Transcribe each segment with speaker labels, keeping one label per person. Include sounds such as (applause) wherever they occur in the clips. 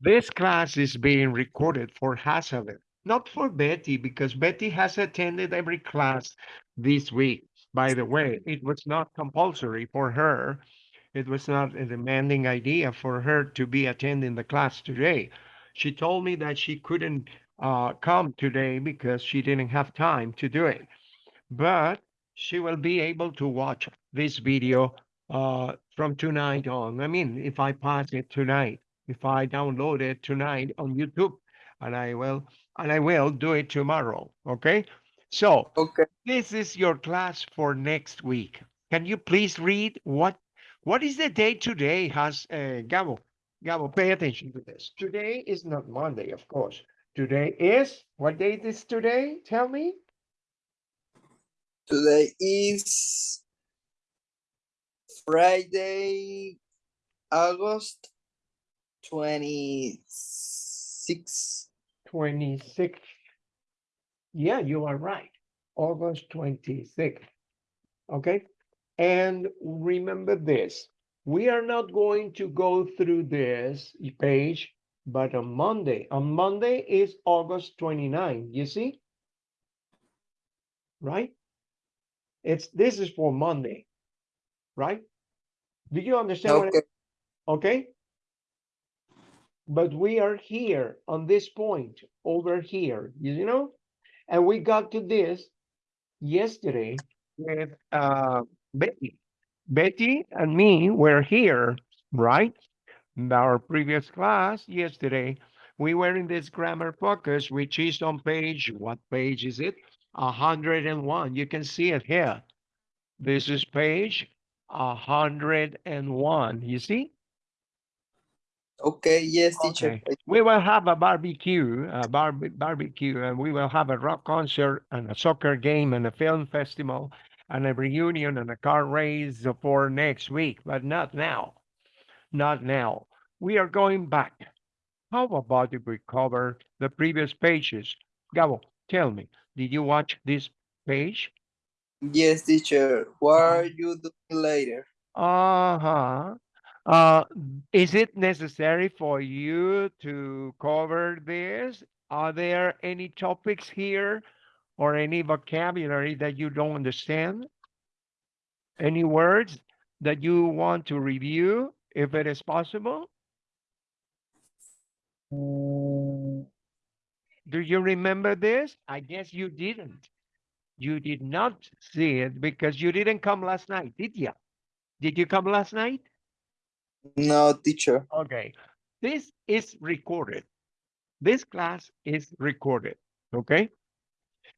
Speaker 1: This class is being recorded for Hazelin, not for Betty, because Betty has attended every class this week. By the way, it was not compulsory for her. It was not a demanding idea for her to be attending the class today. She told me that she couldn't uh, come today because she didn't have time to do it. But she will be able to watch this video uh, from tonight on. I mean, if I pass it tonight, if I download it tonight on YouTube, and I will, and I will do it tomorrow. Okay. So
Speaker 2: Okay.
Speaker 1: this is your class for next week. Can you please read what what is the day today? Has uh, Gabo? Gabo, pay attention to this. Today is not Monday, of course. Today is what date is today? Tell me.
Speaker 2: Today is Friday, August 26.
Speaker 1: 26th. Yeah, you are right. August 26th. Okay. And remember this we are not going to go through this page, but on Monday, on Monday is August 29. You see? Right? It's this is for Monday, right? Do you understand
Speaker 2: Okay.
Speaker 1: okay? But we are here on this point over here, you know? And we got to this yesterday with uh, Betty. Betty and me were here, right? In our previous class yesterday, we were in this grammar focus, which is on page, what page is it? 101. You can see it here. This is page 101. You see?
Speaker 2: Okay. Yes, teacher.
Speaker 1: Okay. We will have a barbecue, a barbe- barbecue, and we will have a rock concert and a soccer game and a film festival and a reunion and a car race for next week, but not now. Not now. We are going back. How about if we cover the previous pages? Gabo, tell me, did you watch this page?
Speaker 2: Yes, teacher. What are you doing later?
Speaker 1: Uh-huh. Uh, is it necessary for you to cover this? Are there any topics here or any vocabulary that you don't understand? Any words that you want to review, if it is possible? Do you remember this? I guess you didn't. You did not see it because you didn't come last night, did you? Did you come last night?
Speaker 2: No, teacher.
Speaker 1: Okay, this is recorded. This class is recorded, okay?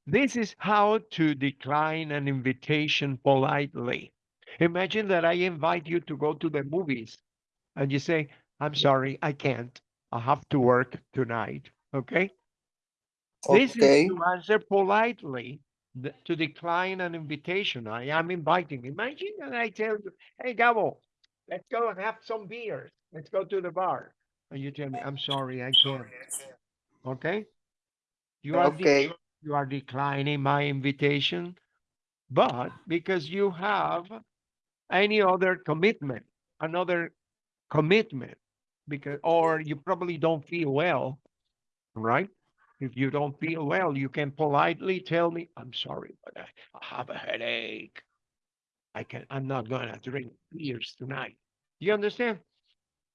Speaker 1: This is how to decline an invitation politely. Imagine that I invite you to go to the movies and you say, I'm sorry, I can't. I have to work tonight, okay? This is to answer politely to decline an invitation. I am inviting. Imagine that I tell you, hey, Gabo, let's go and have some beers. Let's go to the bar. And you tell me, I'm sorry, I can't. Okay? You are,
Speaker 2: Okay.
Speaker 1: you are declining my invitation, but because you have any other commitment, another commitment, because, or you probably don't feel well, right? If you don't feel well, you can politely tell me, I'm sorry, but I, I have a headache. I can, I'm not gonna drink beers tonight. You understand?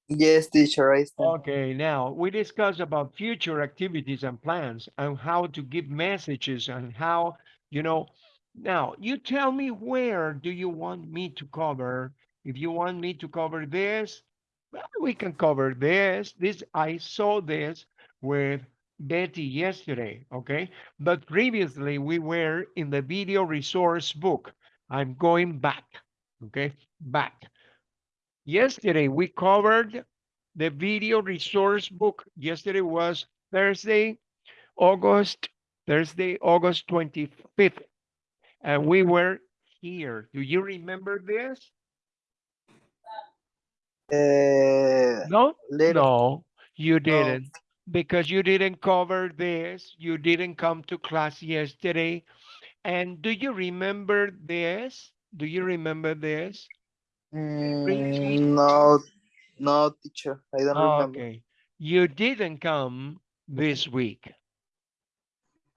Speaker 2: Yes, teacher. I stand.
Speaker 1: Okay, now we discuss about future activities and plans and how to give messages and how, you know, now you tell me where do you want me to cover? If you want me to cover this, well, we can cover this. This I saw this with Betty yesterday, okay? But previously we were in the video resource book. I'm going back, okay? Back. Yesterday we covered the video resource book. Yesterday was Thursday, August, Thursday, August 25th. And we were here. Do you remember this?
Speaker 2: Uh,
Speaker 1: No?
Speaker 2: little.
Speaker 1: No, you didn't. Because you didn't cover this. You didn't come to class yesterday. And do you remember this? Do you remember this?
Speaker 2: Mm, no, no, teacher. I don't remember.
Speaker 1: Okay. you didn't come this week.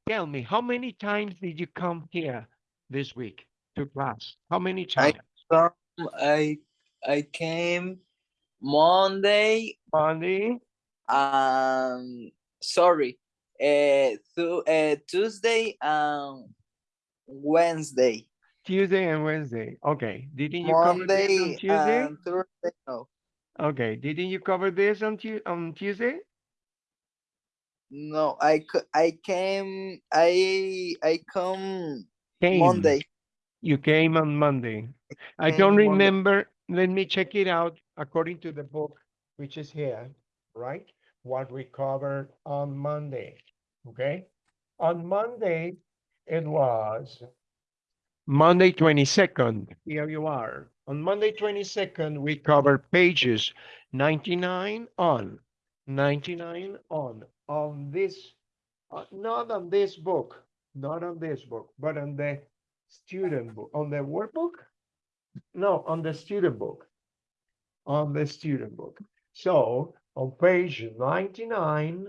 Speaker 1: Tell me, how many times did you come here this week to class? How many
Speaker 2: I-
Speaker 1: times?
Speaker 2: Come, I I came Monday.
Speaker 1: Monday,
Speaker 2: Um, sorry. Uh, th- uh, Tuesday and Wednesday.
Speaker 1: Tuesday and Wednesday. Okay. Didn't you cover this on
Speaker 2: Monday
Speaker 1: Tuesday?
Speaker 2: and Thursday. No,
Speaker 1: Okay. Didn't you cover this on Tu- on Tuesday?
Speaker 2: no. I I came. I I come
Speaker 1: Came.
Speaker 2: Monday.
Speaker 1: You came on Monday. I
Speaker 2: came
Speaker 1: don't
Speaker 2: Monday.
Speaker 1: remember. Let me check it out according to the book, which is here, right? What we covered on Monday. Okay. On Monday, it was Monday 22nd. Here you are. On Monday 22nd, we covered pages 99 on, 99 on, on this, uh, not on this book, not on this book, but on the student book, on the workbook? No, on the student book. On the student book. So on page 99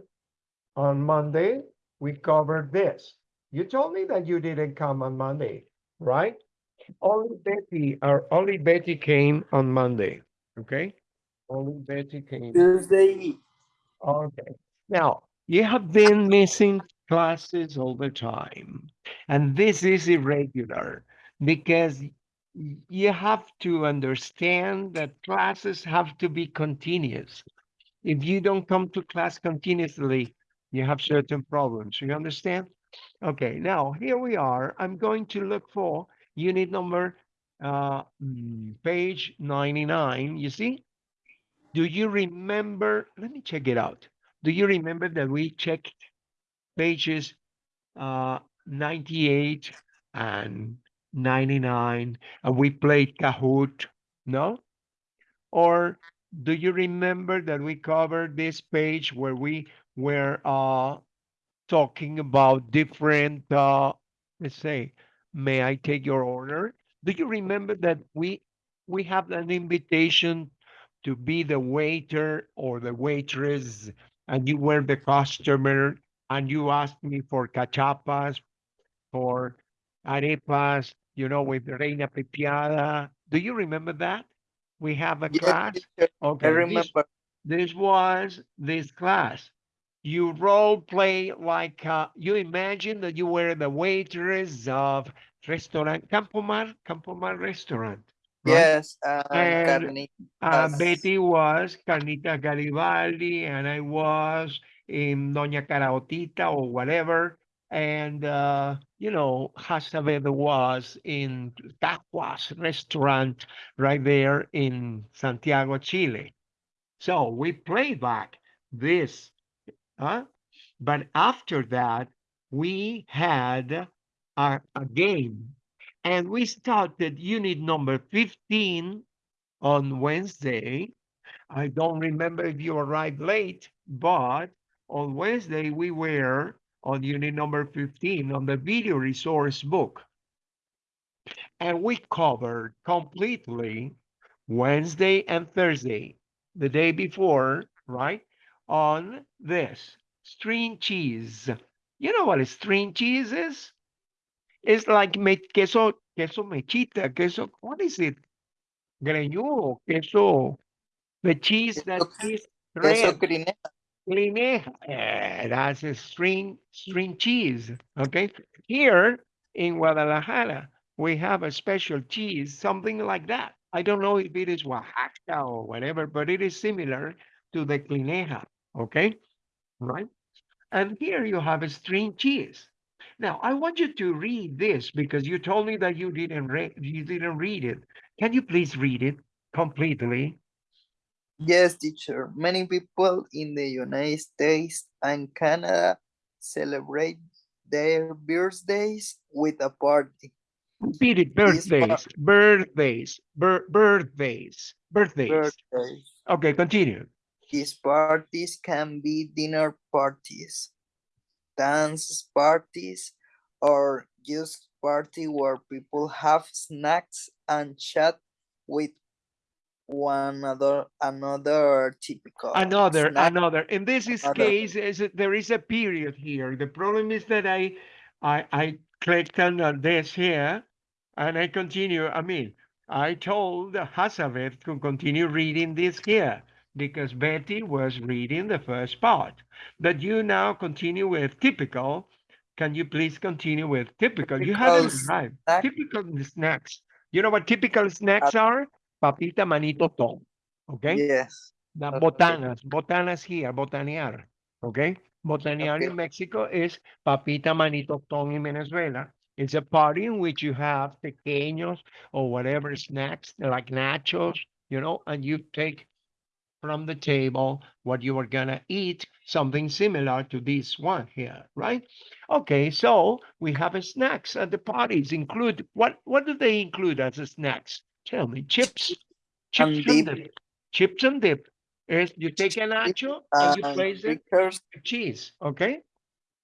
Speaker 1: on Monday, we covered this. You told me that you didn't come on Monday, right? Only Betty, or only Betty came on Monday, okay? Only Betty came.
Speaker 2: Tuesday.
Speaker 1: Okay, now you have been missing classes all the time, and this is irregular because you have to understand that classes have to be continuous. If you don't come to class continuously, you have certain problems. You understand? Okay, now here we are. I'm going to look for unit number uh, mm, page 99. You see? Do you remember? Let me check it out. Do you remember that we checked pages uh, 98 and 99 and we played Kahoot? No? Or do you remember that we covered this page where we were uh, talking about different, uh, let's say, may I take your order? Do you remember that we we have an invitation to be the waiter or the waitress, and you were the customer, and you asked me for cachapas, for arepas, you know, with Reina Pepiada. Do you remember that? We have a
Speaker 2: Yes,
Speaker 1: class.
Speaker 2: teacher, I
Speaker 1: Okay, this-
Speaker 2: remember.
Speaker 1: this was this class. You role play like uh, you imagine that you were the waitress of restaurant Campomar, Campomar restaurant. right?
Speaker 2: Yes, and
Speaker 1: And. Uh,
Speaker 2: Yes.
Speaker 1: Betty was Carnita Garibaldi, and I was in Doña Caraotita or whatever. And, uh, you know, Hasavedo was in Tacuas restaurant right there in Santiago, Chile. So we played back this, huh? But after that, we had a, a game and we started unit number 15 on Wednesday. I don't remember if you arrived late, but on Wednesday we were on unit number 15 on the video resource book. And we covered completely Wednesday and Thursday, the day before, right? On this string cheese. You know what a string cheese is? It's like me queso, queso mechita, queso, what is it? Greñudo, queso, the cheese that is
Speaker 2: Queso- Queso
Speaker 1: red.
Speaker 2: crine-
Speaker 1: Lineja. Eh, that's a string string cheese. Okay. Here in Guadalajara, we have a special cheese, something like that. I don't know if it is Oaxaca or whatever, but it is similar to the Clineja. Okay. Right. And here you have a string cheese. Now I want you to read this because you told me that you didn't read you didn't read it. Can you please read it completely?
Speaker 2: Yes, teacher. Many people in the United States and Canada celebrate their birthdays with a party.
Speaker 1: Repeat it. Birthdays, birthdays, bir- birthdays, birthdays.
Speaker 2: Birthdays.
Speaker 1: Okay, continue.
Speaker 2: These parties can be dinner parties, dance parties, or just party where people have snacks and chat with one other another typical
Speaker 1: another
Speaker 2: snack.
Speaker 1: another in this is
Speaker 2: another.
Speaker 1: case is there is a period here the problem is that i i i clicked on this here and i continue i mean i told Hazabeth to continue reading this here because betty was reading the first part but you now continue with typical can you please continue with typical you haven't
Speaker 2: Typical
Speaker 1: arrived
Speaker 2: snack.
Speaker 1: typical snacks you know what typical snacks uh, are papita maní tostón okay
Speaker 2: Yes.
Speaker 1: the
Speaker 2: Okay.
Speaker 1: botanas, botanas here, botanear, okay? Botanear
Speaker 2: Okay.
Speaker 1: in Mexico is papita maní tostón in Venezuela. It's a party in which you have pequeños or whatever snacks like nachos, you know, and you take from the table what you are gonna eat, something similar to this one here, right? Okay, so we have a snacks at the parties. Include what? What do they include as a snacks? Tell me, chips, chips
Speaker 2: And
Speaker 1: and
Speaker 2: dip.
Speaker 1: dip. Chips and dip is you take a nacho and you
Speaker 2: And
Speaker 1: place it cheese, okay?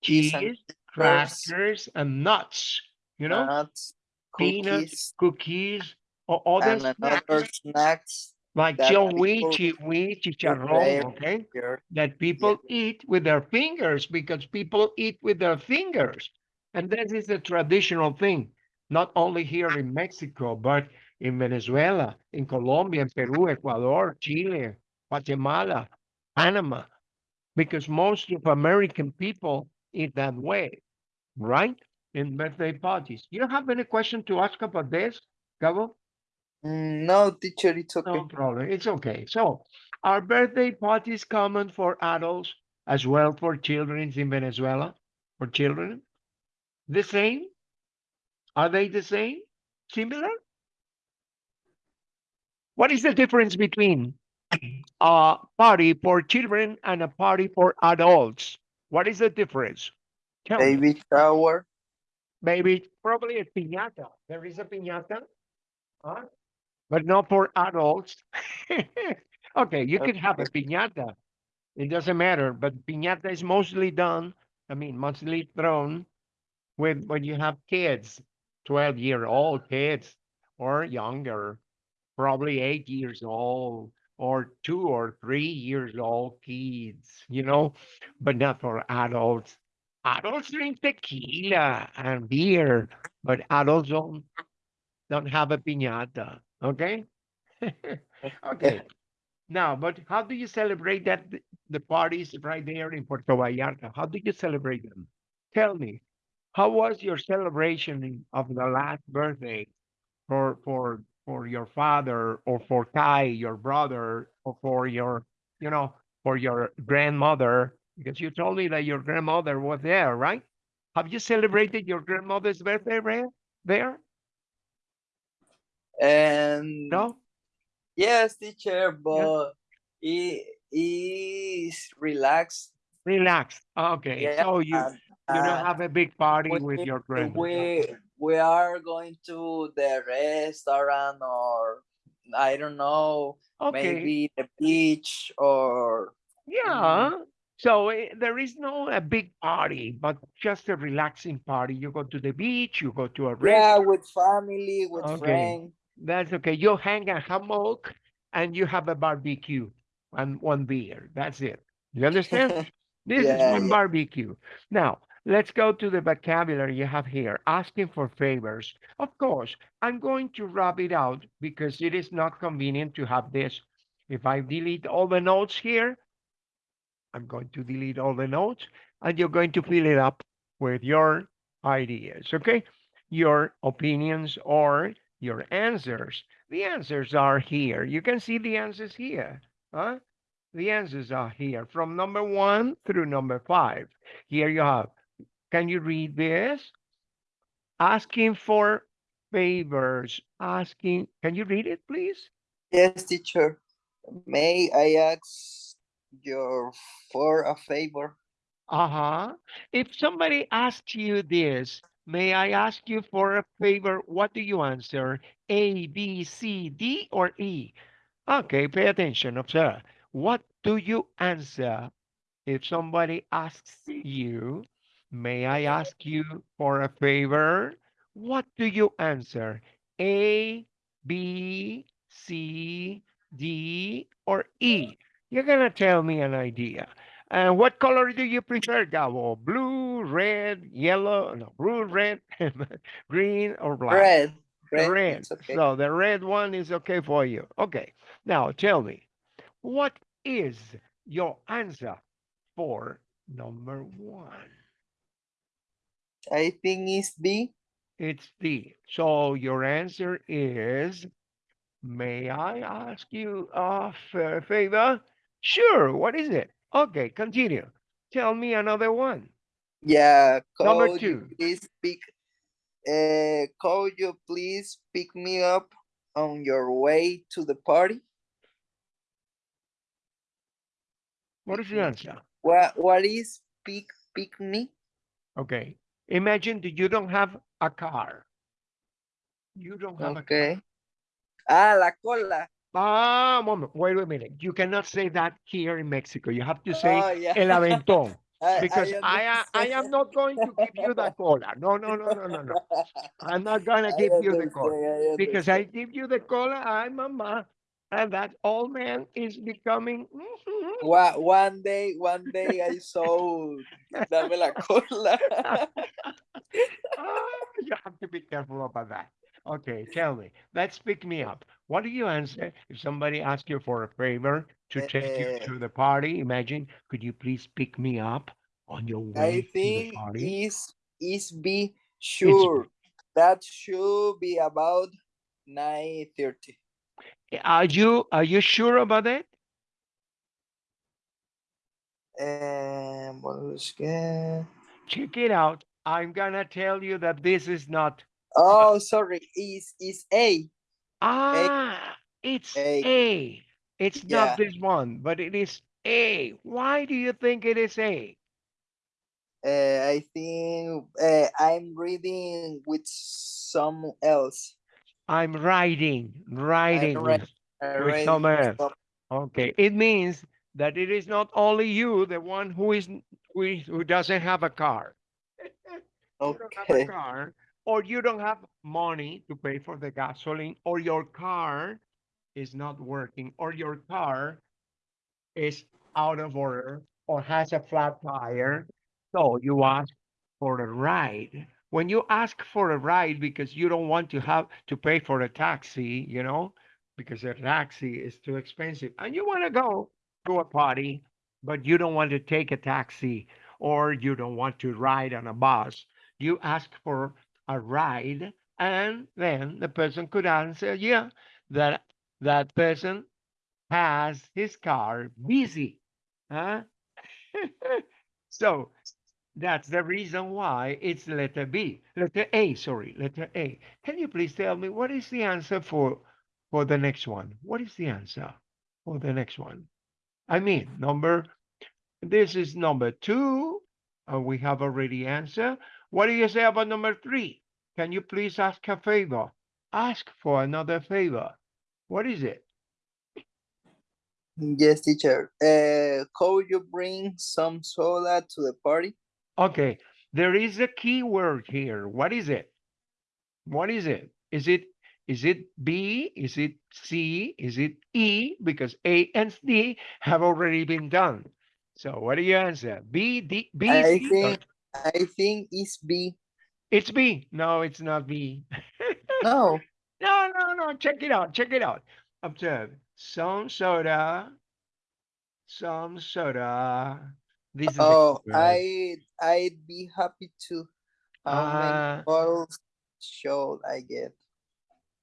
Speaker 2: cheese and
Speaker 1: crackers, and nuts. You know,
Speaker 2: nuts,
Speaker 1: peanuts,
Speaker 2: cookies,
Speaker 1: cookies, or other
Speaker 2: and
Speaker 1: snacks
Speaker 2: snacks
Speaker 1: like
Speaker 2: people
Speaker 1: chihui, chicharrón, okay? That people eat with their fingers because people eat with their fingers. And that is a traditional thing, not only here in Mexico, but in Venezuela, in Colombia, in Peru, Ecuador, Chile, Guatemala, Panama, because most of American people eat that way, right? In birthday parties. You don't have any question to ask about this, Gabo?
Speaker 2: Mm, No, teacher, it's okay.
Speaker 1: No problem. It's okay. So, are birthday parties common for adults as well for children in Venezuela? For children? The same? Are they the same? Similar? What is the difference between a party for children and a party for adults? What is the difference? Tell me.
Speaker 2: Baby shower,
Speaker 1: Maybe probably a piñata. There is a piñata, huh? But not for adults. (laughs) okay, you can have a piñata. It doesn't matter, but piñata is mostly done. I mean, mostly thrown with when you have kids, twelve year old kids or younger, probably eight years old or two or three years old kids. You know, but not for adults. Adults drink tequila and beer, but adults don't don't have a piñata. Okay. (laughs) okay. Now, but how do you celebrate that th- the parties right there in Puerto Vallarta? How do you celebrate them? Tell me, how was your celebration of the last birthday for for for your father or for Kai, your brother, or for your, you know, for your grandmother? Because you told me that your grandmother was there, right? Have you celebrated your grandmother's birthday Ray, there?
Speaker 2: And
Speaker 1: No?
Speaker 2: yes, teacher, but it is relaxed.
Speaker 1: Relaxed. Okay.
Speaker 2: Yeah,
Speaker 1: So you
Speaker 2: and,
Speaker 1: you don't
Speaker 2: uh,
Speaker 1: have a big party
Speaker 2: we,
Speaker 1: with your friends.
Speaker 2: we we are going to the restaurant or I don't know,
Speaker 1: Okay.
Speaker 2: maybe the beach or
Speaker 1: Yeah. So eh, there is no a big party, but just a relaxing party. You go to the beach, you go to a restaurant.
Speaker 2: yeah, with family, with
Speaker 1: Okay.
Speaker 2: friends.
Speaker 1: That's okay. You hang a hammock and you have a barbecue and one beer. That's it. You understand? (laughs) This is
Speaker 2: Yeah,
Speaker 1: one
Speaker 2: yeah.
Speaker 1: barbecue. Now, let's go to the vocabulary you have here. Asking for favors. Of course, I'm going to rub it out because it is not convenient to have this. If I delete all the notes here, I'm going to delete all the notes and you're going to fill it up with your ideas, okay? Your opinions or your answers. The answers are here. You can see the answers here, huh? The answers are here from number one through number five. Here you have. Can you read this? Asking for favors. Asking. Can you read it, please?
Speaker 2: Yes, teacher. May I ask your for a favor?
Speaker 1: Uh-huh. If somebody asks you this, may I ask you for a favor? What do you answer? A, B, C, D, or E? Okay, pay attention. Observe. What do you answer if somebody asks you, may I ask you for a favor? What do you answer? A, B, C, D, or E? You're gonna tell me an idea. And what color do you prefer, Gabo? Blue, red, yellow, no, blue, red, (laughs) green, or black?
Speaker 2: Red. Red.
Speaker 1: Red.
Speaker 2: Okay.
Speaker 1: So the red one is okay for you. Okay. Now tell me, what is your answer for number one?
Speaker 2: I think it's B.
Speaker 1: It's D. So your answer is, may I ask you a fa- favor? Sure. What is it? Okay, continue. Tell me another one.
Speaker 2: Yeah.
Speaker 1: Number two.
Speaker 2: please pick? Uh, could you please pick me up on your way to the party?
Speaker 1: What is the answer?
Speaker 2: What What is pick pick me?
Speaker 1: Okay. Imagine that you don't have a car. You don't have a car.
Speaker 2: Okay. Ah, la cola.
Speaker 1: Ah, moment. Wait a minute. You cannot say that here in Mexico. You have to say
Speaker 2: Oh, yeah.
Speaker 1: el aventón. (laughs) Because I- I, a- I am not going to give you the cola. No, no, no, no, no, no. (laughs) I'm not gonna give you the cola.
Speaker 2: I
Speaker 1: Because I give you the cola, I'm mama. And that old man is becoming. mhm.
Speaker 2: One, one day, one day I saw dame la cola. (laughs)
Speaker 1: Ah, you have to be careful about that. Okay, tell me. Let's pick me up. What do you answer if somebody asks you for a favor to take you
Speaker 2: Eh,
Speaker 1: to the party? Imagine, could you please pick me up on your way
Speaker 2: I
Speaker 1: to the
Speaker 2: think
Speaker 1: party?
Speaker 2: is is be sure that should be about nine thirty.
Speaker 1: Are you are you sure about that?
Speaker 2: Um.
Speaker 1: Check it out. I'm gonna tell you that this is not.
Speaker 2: Oh, sorry. Is is A?
Speaker 1: Ah, it's
Speaker 2: A.
Speaker 1: A. It's
Speaker 2: Yeah.
Speaker 1: not this one, but it is A. Why do you think it is A?
Speaker 2: Uh, I think uh, I'm reading with some else.
Speaker 1: I'm riding, riding with
Speaker 2: Uh,
Speaker 1: With some else.
Speaker 2: some-
Speaker 1: Okay, it means that it is not only you, the one who is n- who, is, who doesn't have a car. (laughs) You don't have a
Speaker 2: Okay.
Speaker 1: car, or you don't have money to pay for the gasoline, or your car is not working, or your car is out of order, or has a flat tire. So you ask for a ride. When you ask for a ride because you don't want to have to pay for a taxi, you know, because a taxi is too expensive, and you want to go to a party, but you don't want to take a taxi or you don't want to ride on a bus, you ask for a ride, and then the person could answer, yeah, that that person has his car busy. Huh? (laughs) so that's the reason why it's letter B. Letter A, sorry, letter A. Can you please tell me what is the answer for for the next one? What is the answer for the next one? I mean, number this is number two. Uh, we have already answered. What do you say about number three? Can you please ask a favor? Ask for another favor. What is it?
Speaker 2: Yes, teacher. Uh, could you bring some soda to the party?
Speaker 1: Okay, there is a key word here. What is it? What is it? Is it is it B? Is it C? Is it E? Because A and D have already been done. So what do you answer? B, D, B,
Speaker 2: I
Speaker 1: C,
Speaker 2: think I think it's B.
Speaker 1: It's B. No, it's not B. (laughs)
Speaker 2: No.
Speaker 1: No, no, no. Check it out. Check it out. Observe. Some soda. Some soda. This is
Speaker 2: Oh. I I'd be happy to. How many bottles should I get?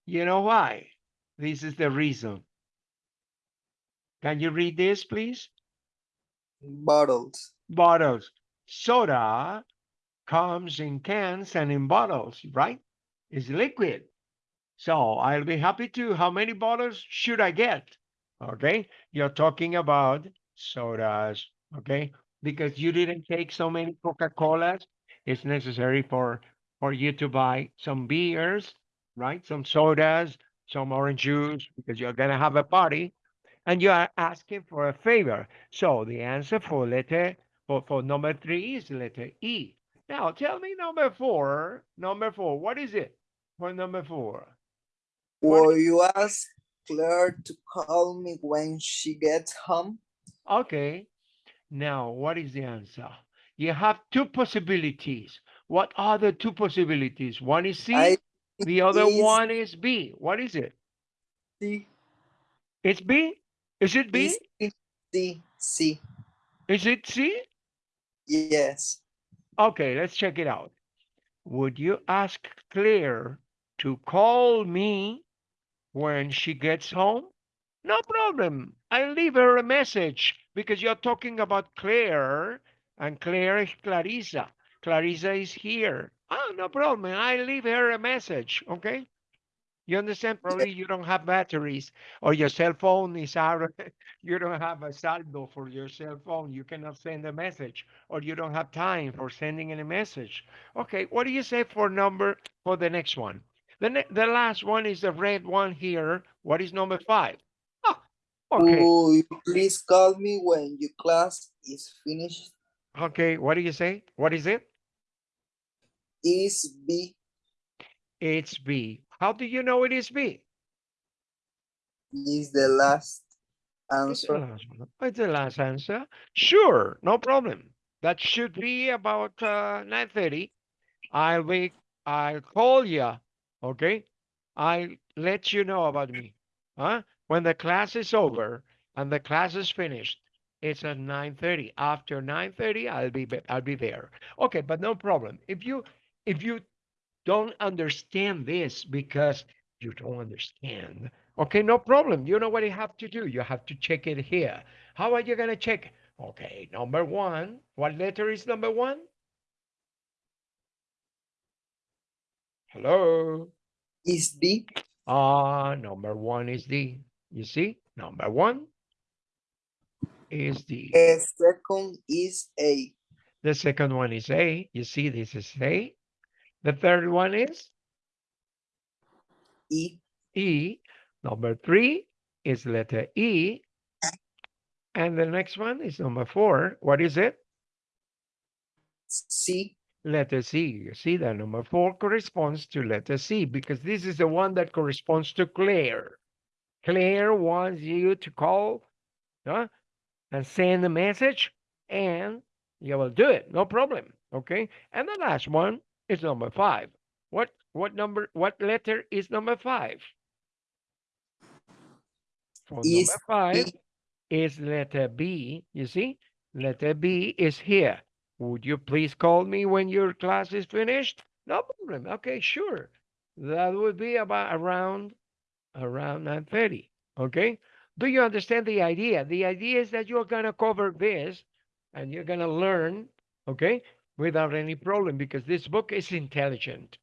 Speaker 1: You know why? This is the reason. Can you read this, please?
Speaker 2: Bottles.
Speaker 1: Bottles. Soda comes in cans and in bottles, right? It's liquid. So I'll be happy to. How many bottles should I get? Okay. You're talking about sodas. Okay. Because you didn't take so many Coca-Colas, it's necessary for for you to buy some beers, right? Some sodas, some orange juice, because you're gonna have a party, and you are asking for a favor. So the answer for letter for, for number three is letter E. Now tell me number four. Number four. What is it for number four? What
Speaker 2: Will you ask Claire to call me when she gets home.
Speaker 1: Okay. Now, what is the answer? You have two possibilities. What are the two possibilities? One is C,
Speaker 2: I
Speaker 1: the other
Speaker 2: is
Speaker 1: one is B. What is it?
Speaker 2: C,
Speaker 1: It's B? Is it B?
Speaker 2: C, C.
Speaker 1: Is it C?
Speaker 2: Yes.
Speaker 1: Okay, let's check it out. Would you ask Claire to call me when she gets home? No problem. I'll leave her a message because you're talking about Claire and Claire is Clarissa. Clarissa is here. Oh, no problem. I'll leave her a message. Okay. You understand? Probably you don't have batteries or your cell phone is out. of- (laughs) You don't have a saldo for your cell phone. You cannot send a message or you don't have time for sending any message. Okay. What do you say for number for the next one? The, ne- the last one is the red one here. What is number five? Ah, okay.
Speaker 2: Will you please call me when your class is finished?
Speaker 1: Okay. What do you say? What is it?
Speaker 2: Is B
Speaker 1: It's B. How do you know it is B?
Speaker 2: is the last
Speaker 1: It's the
Speaker 2: answer.
Speaker 1: last. It's the last answer. Sure, no problem. That should be about uh, 9:30. I'll be, I'll call you, okay? I'll let you know about me, huh? When the class is over and the class is finished, it's at 9:30. After 9:30, I'll be- I'll be there. Okay, but no problem. If you, if you don't understand this because you don't understand, Okay, no problem. You know what you have to do? You have to check it here. How are you going to check? Okay, number one. What letter is number one? Hello?
Speaker 2: Is D
Speaker 1: Ah, number one is D. You see? Number one is D.
Speaker 2: a second is A.
Speaker 1: The second one is A. You see, this is A. The third one is
Speaker 2: E
Speaker 1: E. Number three is letter E. And the next one is number four. What is it?
Speaker 2: C
Speaker 1: letter C. You see that number four corresponds to letter C because this is the one that corresponds to Claire. Claire wants you to call huh, and send a message and you will do it. No problem. Okay. And the last one is number five. What what number what letter is number five? For
Speaker 2: Is
Speaker 1: number five
Speaker 2: B.
Speaker 1: is letter B. You see? Letter B is here. Would you please call me when your class is finished? No problem. Okay, sure. That would be about around around 9:30. Okay? Do you understand the idea? The idea is that you're gonna cover this and you're gonna learn, okay, without any problem because this book is intelligent.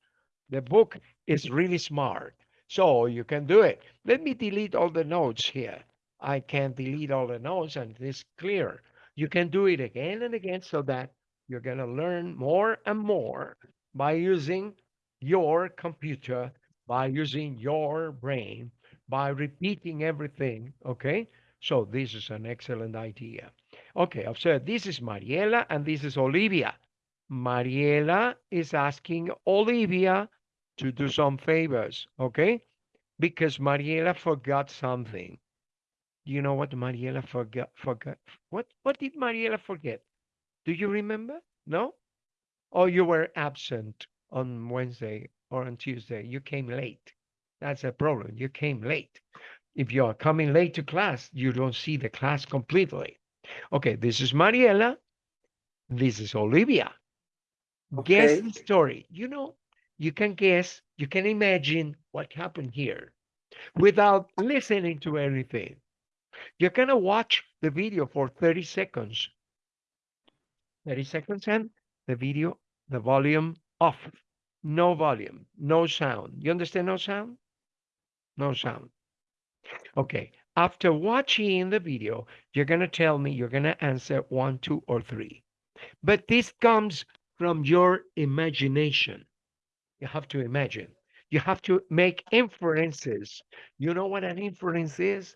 Speaker 1: The book is really smart. So you can do it. Let me delete all the notes here. I can delete all the notes and it's clear. You can do it again and again so that you're going to learn more and more by using your computer, by using your brain, by repeating everything. Okay. So this is an excellent idea. Okay. Observe this is Mariela and this is Olivia. Mariela is asking Olivia to do some favors. Okay. Because Mariela forgot something. You know what Mariela forgot? Forgot what? What did Mariela forget? Do you remember? No? Or you were absent on Wednesday or on Tuesday? You came late. That's a problem. You came late. If you are coming late to class, you don't see the class completely. Okay, this is Mariela. This is Olivia. Guess
Speaker 2: Okay.
Speaker 1: the story. You know, you can guess, you can imagine what happened here without listening to anything. You're going to watch the video for 30 seconds. 30 seconds and the video, the volume off. No volume, no sound. You understand no sound? No sound. Okay. After watching the video, you're going to tell me, you're going to answer one, two, or three. But this comes from your imagination. You have to imagine. You have to make inferences. You know what an inference is?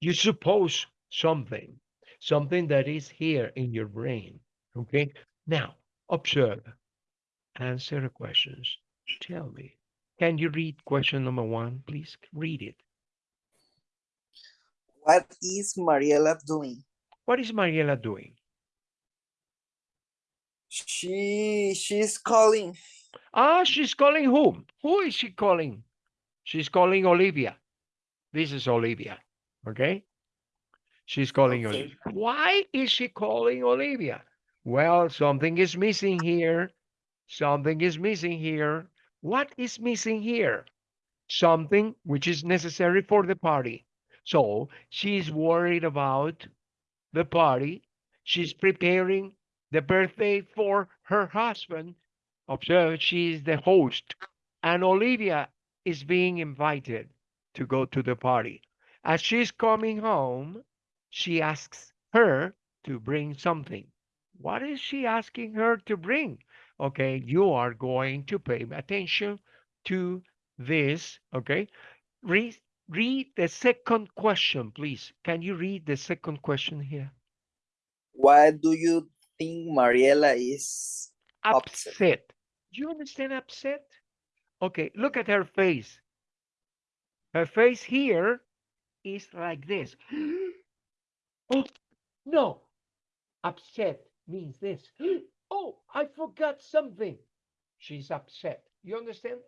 Speaker 1: You suppose something, something that is here in your brain. Okay. Now, observe, answer the questions. Tell me, can you read question number one, please? Read it.
Speaker 2: What is Mariela doing?
Speaker 1: What is Mariela doing?
Speaker 2: She she's calling.
Speaker 1: Ah, she's calling whom? Who is she calling? She's calling Olivia. This is Olivia. Okay. She's calling
Speaker 2: Okay.
Speaker 1: Olivia. Why is she calling Olivia? Well, something is missing here. Something is missing here. What is missing here? Something which is necessary for the party. So she's worried about the party. She's preparing the birthday for her husband. Observe, she is the host, and Olivia is being invited to go to the party. As she's coming home, she asks her to bring something. What is she asking her to bring? Okay, you are going to pay attention to this. Okay, read read the second question, please. Can you read the second question here?
Speaker 2: What do you think Mariela is? Upset.
Speaker 1: upset. Do you understand upset? Okay, look at her face. Her face here is like this. (gasps) oh, no. Upset means this. (gasps) oh, I forgot something. She's upset. You understand?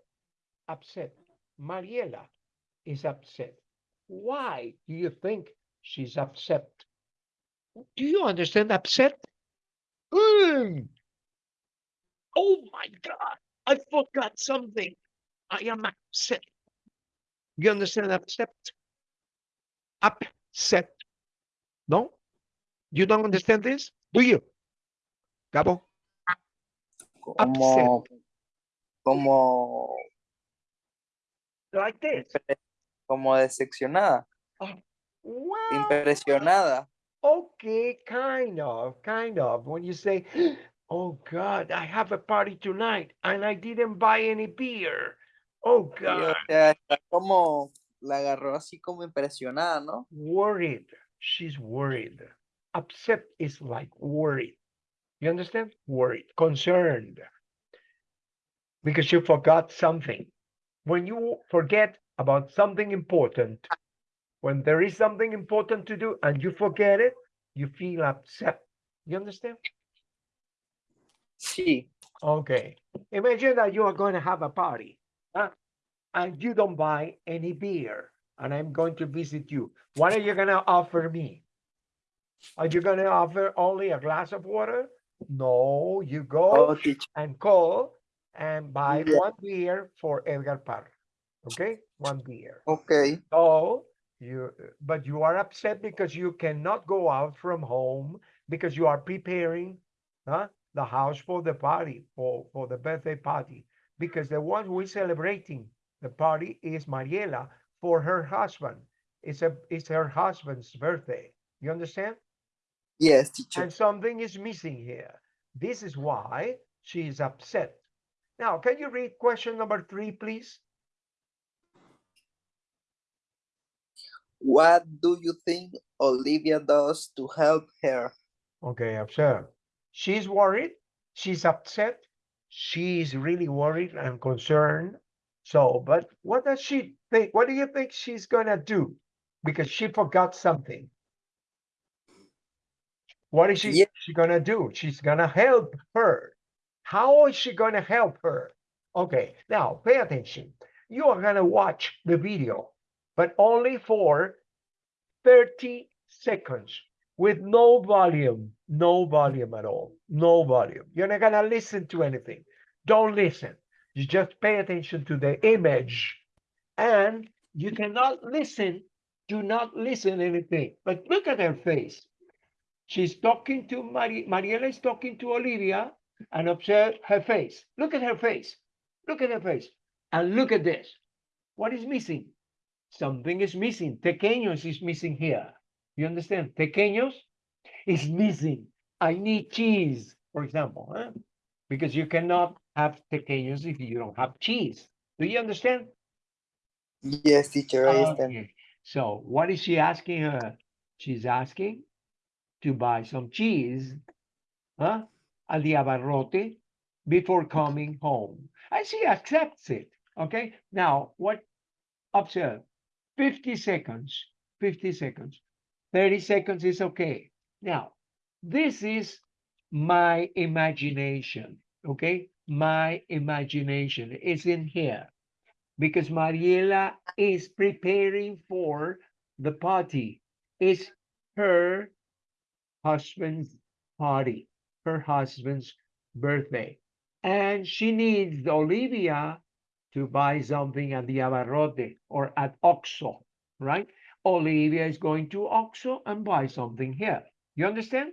Speaker 1: Upset. Mariela is upset. Why do you think she's upset? Do you understand upset? Mm. Oh my God, I forgot something. I am upset. You understand upset? Upset. No? You don't understand this? Do you? Gabo?
Speaker 2: Como, como,
Speaker 1: Like this.
Speaker 2: como decepcionada,
Speaker 1: Well,
Speaker 2: impresionada.
Speaker 1: Okay, kind of, kind of. When you say, oh God, I have a party tonight and I didn't buy any beer. Oh
Speaker 2: o
Speaker 1: God.
Speaker 2: sea, como, la agarró así como impresionada, ¿no?
Speaker 1: worried. She's worried. Upset is like worried. You understand? Worried, concerned. Because you forgot something. When you forget about something important, when there is something important to do and you forget it, you feel upset. You understand?
Speaker 2: Sí,
Speaker 1: Okay. Imagine that you are going to have a party huh? and you don't buy any beer, and I'm going to visit you. What are you going to offer me? Are you going to offer only a glass of water? No, you go
Speaker 2: oh,
Speaker 1: and call and buy
Speaker 2: Yeah.
Speaker 1: one beer for Edgar Parra. Okay, one beer.
Speaker 2: Okay,
Speaker 1: So you, but you are upset because you cannot go out from home because you are preparing, huh, the house for the party for for the birthday party because the one who is celebrating the party is Mariela for her husband. It's a it's her husband's birthday. You understand?
Speaker 2: yes, teacher.
Speaker 1: And something is missing here. This is why she is upset. Now, can you read question number three, please?
Speaker 2: What do you think Olivia does to help her?
Speaker 1: Okay, observe. She's worried. She's upset. She's really worried and concerned. So, but what does she think? What do you think she's gonna do? Because she forgot something. What is she,
Speaker 2: Yeah.
Speaker 1: she gonna do? She's gonna help her. How is she gonna help her? Okay, now pay attention. You are gonna watch the video, but only for 30 seconds with no volume, no volume at all, no volume. You're not gonna listen to anything. Don't listen. You just pay attention to the image and you cannot listen. Do not listen anything. But look at her face. She's talking to Mari Mariela is talking to Olivia and observe her face. Look at her face. Look at her face. And look at this. What is missing? Something is missing. Pequeños is missing here. You understand? Pequeños is missing. I need cheese, for example, huh? because you cannot have pequeños if you don't have cheese. Do you understand?
Speaker 2: Yes, teacher, I understand.
Speaker 1: Okay. So what is she asking her? She's asking to buy some cheese, huh? Al de abarrote before coming home. And she accepts it. Okay. Now what observe 50 seconds, 50 seconds. 30 seconds is okay. Now, this is my imagination, okay? My imagination is in here because Mariela is preparing for the party. It's her husband's party, her husband's birthday. And she needs Olivia to buy something at the Abarrote or at OXXO, right? Olivia is going to OXXO and buy something here. You understand?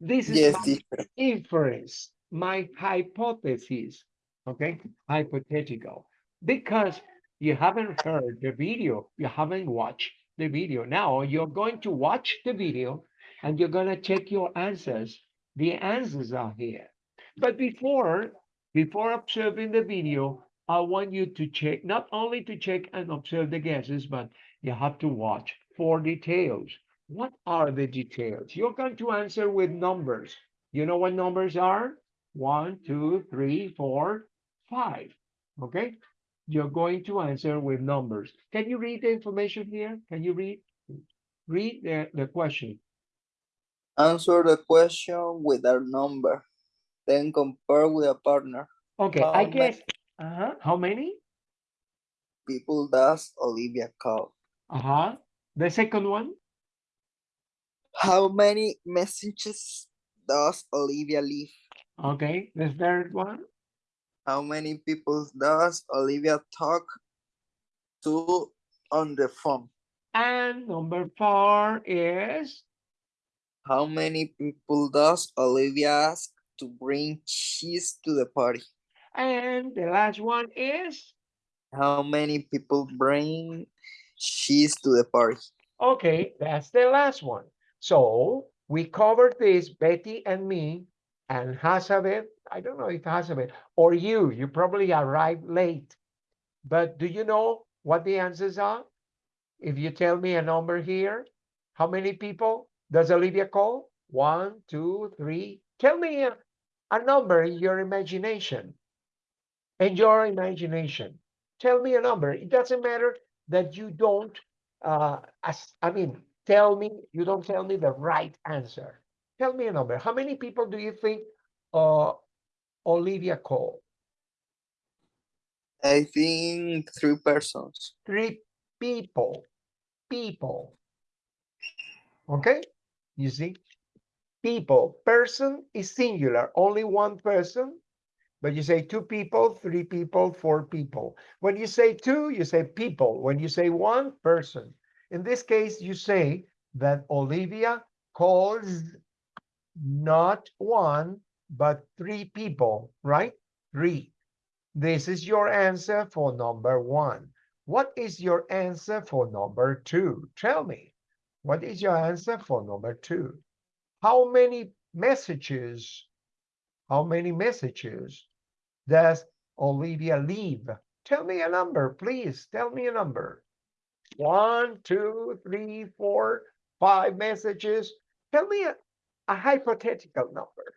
Speaker 1: This is
Speaker 2: Yes,
Speaker 1: my inference, my hypothesis, okay? Hypothetical. Because you haven't heard the video, you haven't watched the video. Now you're going to watch the video and you're going to check your answers. The answers are here. But before, before observing the video, I want you to check, not only to check and observe the guesses, but you have to watch for details. What are the details? You're going to answer with numbers. You know what numbers are? One, two, three, four, five. Okay? You're going to answer with numbers. Can you read the information here? Can you read? Read the, the question.
Speaker 2: Answer the question with a number. Then compare with a partner.
Speaker 1: Okay,
Speaker 2: How
Speaker 1: I
Speaker 2: um,
Speaker 1: guess. Uh-huh. How many?
Speaker 2: People does Olivia call.
Speaker 1: Uh-huh. The second one?
Speaker 2: How many messages does Olivia leave?
Speaker 1: Okay. The third one?
Speaker 2: How many people does Olivia talk to on the phone?
Speaker 1: And number four is
Speaker 2: How many people does Olivia ask to bring cheese to the party?
Speaker 1: And the last one is
Speaker 2: How many people bring cheese to the party?
Speaker 1: okay, that's the last one. So we covered this, Betty and me, and Hazabeth. I don't know if Hazabeth or you, you probably arrived late. But do you know what the answers are? If you tell me a number here, how many people does Olivia call? One, two, three. Tell me a, a number in your imagination. In your imagination. Tell me a number. It doesn't matter that you don't, uh, as, I mean, tell me, you don't tell me the right answer. Tell me a number. How many people do you think uh, Olivia called?
Speaker 2: I think three persons.
Speaker 1: Three people. People. Okay? You see? People. Person is singular, only one person. But you say two people, three people, four people. When you say two, you say people. When you say one, person. In this case, you say that Olivia calls not one, but three people, right? Three. This is your answer for number one. What is your answer for number two? Tell me. What is your answer for number two? How many messages, how many messages does Olivia leave? Tell me a number, please. Tell me a number. One, two, three, four, five messages. Tell me a, a hypothetical number.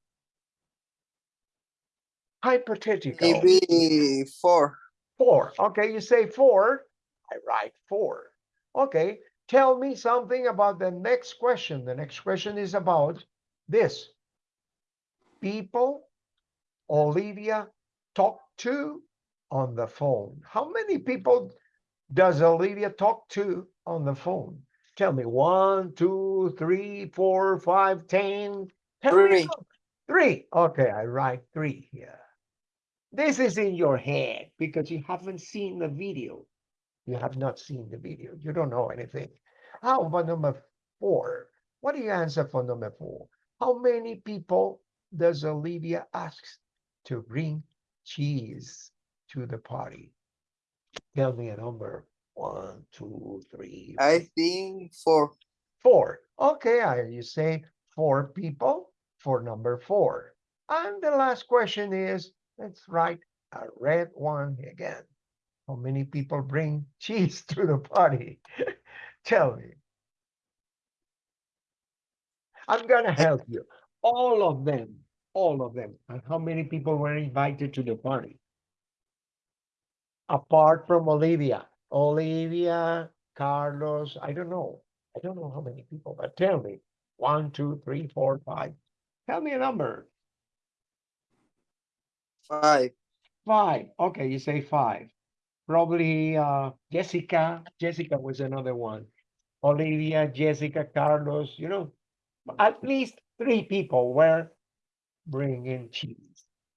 Speaker 1: Hypothetical.
Speaker 2: Maybe four.
Speaker 1: Four. Okay, you say four. I write four. Okay, tell me something about the next question. The next question is about this. People Olivia talk to on the phone. How many people does Olivia talk to on the phone? Tell me one, two, three, four, five, ten. Tell me a
Speaker 2: Three.
Speaker 1: Three. Okay, I write three here. This is in your head because you haven't seen the video. You have not seen the video. You don't know anything. How about number four? What do you answer for number four? How many people does Olivia ask to bring cheese to the party? Tell me a number. One, two, three,
Speaker 2: I think four.
Speaker 1: four. Okay, I, you say four people for number four. And the last question is, let's write a red one again. How many people bring (laughs) cheese to the party? (laughs) Tell me. I'm gonna help you. All of them, all of them. And how many people were invited to the party? Apart from Olivia. Olivia, Carlos, I don't know. I don't know how many people, but tell me. One, two, three, four, five. Tell me a number.
Speaker 2: Five.
Speaker 1: Five. Okay, you say five. Probably uh Jessica. Jessica was another one. Olivia, Jessica, Carlos, you know, at least three people were bringing cheese.